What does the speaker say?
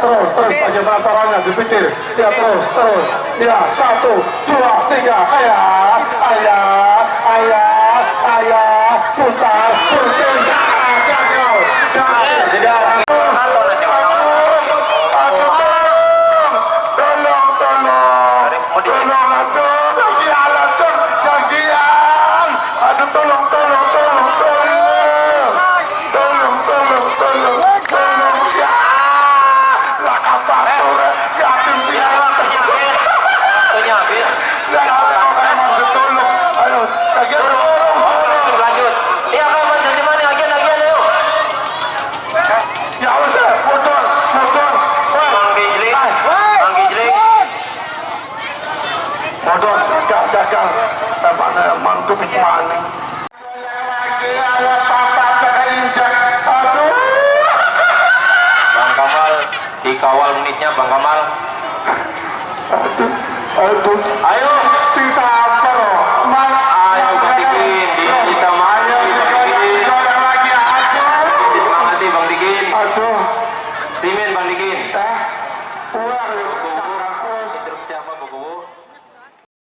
terus terus bagaimana caranya dipikir. Ya terus terus. Ya satu dua tiga ayah belakang tempatnya mantu maning Bang Kamal dikawal menitnya Bang Kamal. Aduh aduh ayo. Sing sabar. Ayo Bang Dikin di bisa. ayo Bang Dikin Bang aduh. Timin Bang Dikin eh